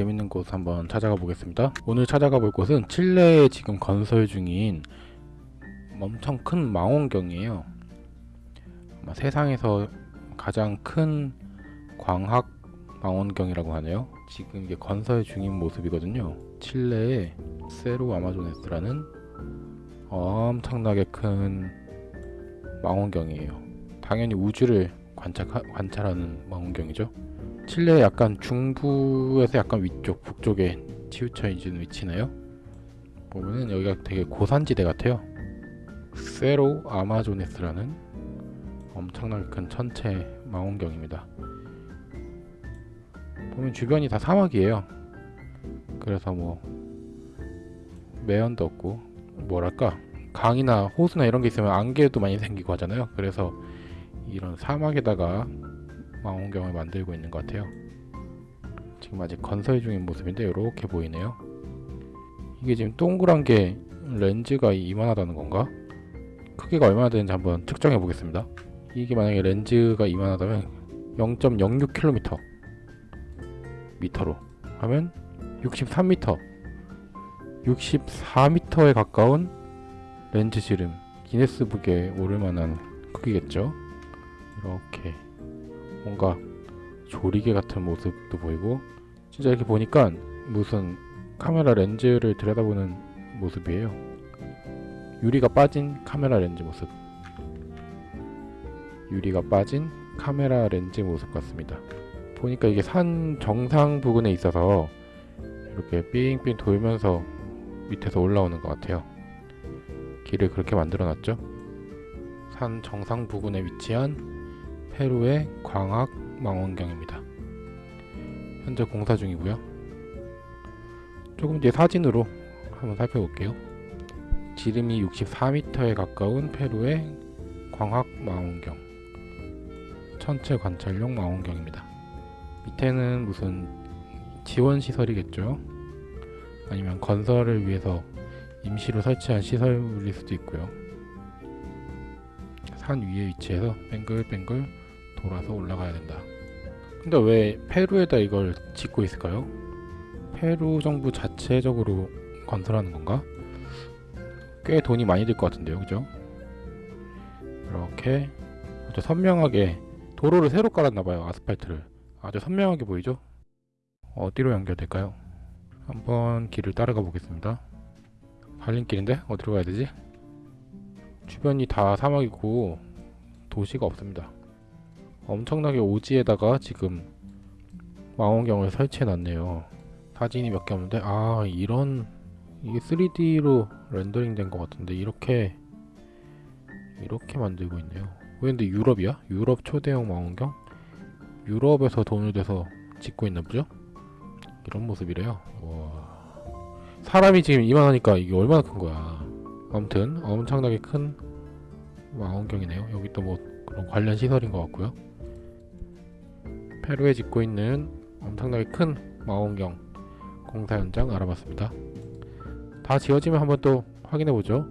재밌는 곳 한번 찾아가 보겠습니다. 오늘 찾아가 볼 곳은 칠레에 지금 건설 중인 엄청 큰 망원경이에요. 아마 세상에서 가장 큰 광학 망원경이라고 하네요. 지금 이게 건설 중인 모습이거든요. 칠레의 세로 아마조네스라는 엄청나게 큰 망원경이에요. 당연히 우주를 관찰, 관찰하는 망원경이죠. 칠레의 약간 중부에서 약간 위쪽, 북쪽에 치우쳐 있는 위치네요. 보면은 여기가 되게 고산지대 같아요. 세로 아마조네스라는 엄청나게 큰 천체 망원경입니다. 보면 주변이 다 사막이에요. 그래서 뭐 매연도 없고 뭐랄까 강이나 호수나 이런 게 있으면 안개도 많이 생기고 하잖아요. 그래서 이런 사막에다가 망원경을 만들고 있는 것 같아요. 지금 아직 건설 중인 모습인데 이렇게 보이네요. 이게 지금 동그란 게 렌즈가 이만하다는 건가? 크기가 얼마나 되는지 한번 측정해 보겠습니다. 이게 만약에 렌즈가 이만하다면 0.06km 미터로 하면 63m 64m에 가까운 렌즈 지름 기네스북에 오를 만한 크기겠죠 이렇게 뭔가 조리개 같은 모습도 보이고 진짜 이렇게 보니까 무슨 카메라 렌즈를 들여다보는 모습이에요 유리가 빠진 카메라 렌즈 모습 유리가 빠진 카메라 렌즈 모습 같습니다 보니까 이게 산 정상 부근에 있어서 이렇게 삥삥 돌면서 밑에서 올라오는 것 같아요. 길을 그렇게 만들어 놨죠. 산 정상 부근에 위치한 페루의 광학 망원경입니다. 현재 공사 중이고요. 조금 뒤에 사진으로 한번 살펴볼게요. 지름이 64m에 가까운 페루의 광학 망원경 천체 관찰용 망원경입니다. 밑에는 무슨 지원 시설이겠죠. 아니면 건설을 위해서 임시로 설치한 시설일 수도 있고요. 산 위에 위치해서 뱅글뱅글 돌아서 올라가야 된다. 근데 왜 페루에다 이걸 짓고 있을까요? 페루 정부 자체적으로 건설하는 건가? 꽤 돈이 많이 들 것 같은데요, 그죠? 이렇게 아주 선명하게 도로를 새로 깔았나봐요, 아스팔트를. 아주 선명하게 보이죠? 어디로 연결될까요? 한번 길을 따라가 보겠습니다. 갈림길인데? 어디로 가야 되지? 주변이 다 사막이고 도시가 없습니다. 엄청나게 오지에다가 지금 망원경을 설치해 놨네요. 사진이 몇 개 없는데 아 이런 이게 3D로 렌더링 된 것 같은데 이렇게 이렇게 만들고 있네요. 왜 근데 유럽이야? 유럽 초대형 망원경? 유럽에서 돈을 대서 짓고 있나 보죠? 이런 모습이래요. 와. 사람이 지금 이만하니까 이게 얼마나 큰 거야. 아무튼 엄청나게 큰 망원경이네요. 여기 또 뭐 그런 관련 시설인 것 같고요. 페루에 짓고 있는 엄청나게 큰 망원경 공사 현장 알아봤습니다. 다 지어지면 한번 또 확인해 보죠.